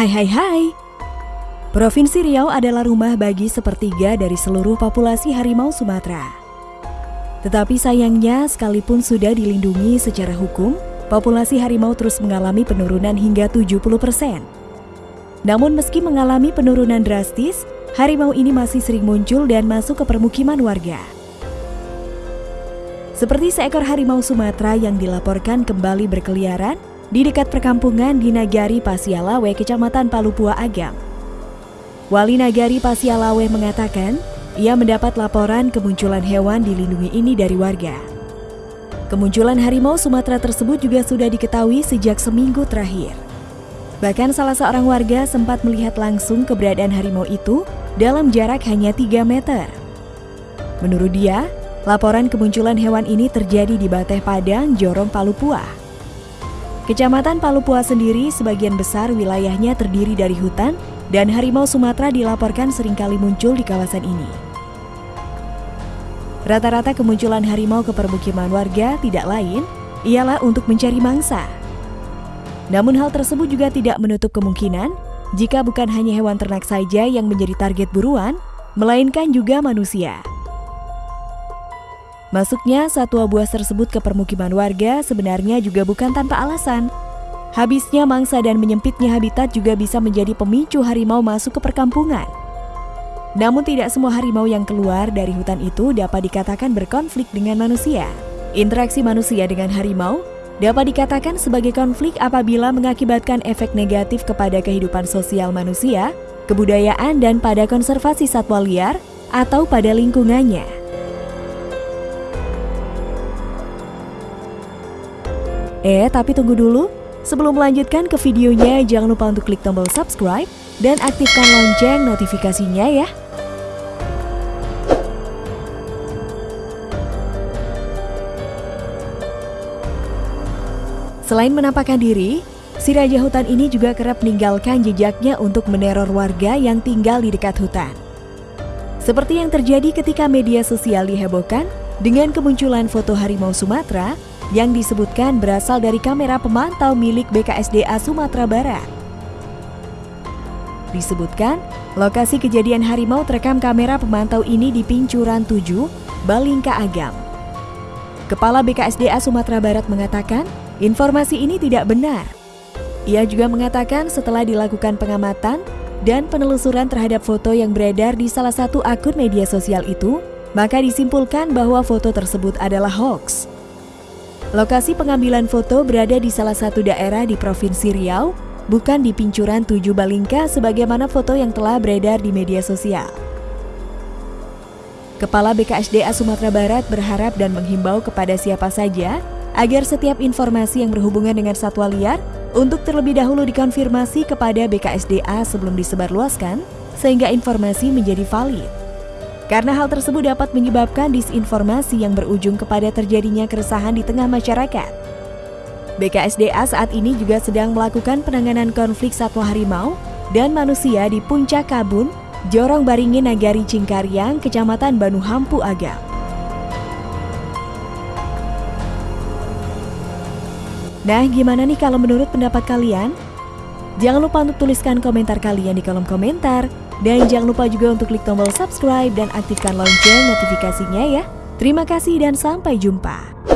Hai hai hai. Provinsi Riau adalah rumah bagi sepertiga dari seluruh populasi harimau Sumatera. Tetapi sayangnya sekalipun sudah dilindungi secara hukum, populasi harimau terus mengalami penurunan hingga 70%. Namun meski mengalami penurunan drastis, harimau ini masih sering muncul dan masuk ke permukiman warga. Seperti seekor harimau Sumatera yang dilaporkan kembali berkeliaran di dekat perkampungan di Nagari Pasialawe, Kecamatan Palupua Agam. Wali Nagari Pasialawe mengatakan, ia mendapat laporan kemunculan hewan dilindungi ini dari warga. Kemunculan harimau Sumatera tersebut juga sudah diketahui sejak seminggu terakhir. Bahkan salah seorang warga sempat melihat langsung keberadaan harimau itu dalam jarak hanya 3 meter. Menurut dia, laporan kemunculan hewan ini terjadi di Bateh Padang, Jorong, Palupua. Kecamatan Palupua sendiri sebagian besar wilayahnya terdiri dari hutan dan harimau Sumatera dilaporkan sering kali muncul di kawasan ini. Rata-rata kemunculan harimau ke permukiman warga tidak lain ialah untuk mencari mangsa. Namun hal tersebut juga tidak menutup kemungkinan jika bukan hanya hewan ternak saja yang menjadi target buruan, melainkan juga manusia. Masuknya satwa buas tersebut ke permukiman warga sebenarnya juga bukan tanpa alasan. Habisnya mangsa dan menyempitnya habitat juga bisa menjadi pemicu harimau masuk ke perkampungan. Namun tidak semua harimau yang keluar dari hutan itu dapat dikatakan berkonflik dengan manusia. Interaksi manusia dengan harimau dapat dikatakan sebagai konflik apabila mengakibatkan efek negatif kepada kehidupan sosial manusia, kebudayaan, dan pada konservasi satwa liar atau pada lingkungannya. Eh, tapi tunggu dulu. Sebelum melanjutkan ke videonya, jangan lupa untuk klik tombol subscribe dan aktifkan lonceng notifikasinya ya. Selain menampakkan diri, si raja hutan ini juga kerap meninggalkan jejaknya untuk meneror warga yang tinggal di dekat hutan. Seperti yang terjadi ketika media sosial dihebohkan dengan kemunculan foto harimau Sumatera yang disebutkan berasal dari kamera pemantau milik BKSDA Sumatera Barat. Disebutkan, lokasi kejadian harimau terekam kamera pemantau ini di Pincuran 7, Balingka Agam. Kepala BKSDA Sumatera Barat mengatakan, informasi ini tidak benar. Ia juga mengatakan setelah dilakukan pengamatan dan penelusuran terhadap foto yang beredar di salah satu akun media sosial itu, maka disimpulkan bahwa foto tersebut adalah hoax. Lokasi pengambilan foto berada di salah satu daerah di Provinsi Riau, bukan di Pincuran 7 Balingka sebagaimana foto yang telah beredar di media sosial. Kepala BKSDA Sumatera Barat berharap dan menghimbau kepada siapa saja agar setiap informasi yang berhubungan dengan satwa liar untuk terlebih dahulu dikonfirmasi kepada BKSDA sebelum disebarluaskan sehingga informasi menjadi valid. Karena hal tersebut dapat menyebabkan disinformasi yang berujung kepada terjadinya keresahan di tengah masyarakat. BKSDA saat ini juga sedang melakukan penanganan konflik satwa harimau dan manusia di Puncak Kabun, Jorong Baringin Nagari Cingkaryang, Kecamatan Banuhampu Agam. Nah, gimana nih kalau menurut pendapat kalian? Jangan lupa untuk tuliskan komentar kalian di kolom komentar. Dan jangan lupa juga untuk klik tombol subscribe dan aktifkan lonceng notifikasinya ya. Terima kasih dan sampai jumpa.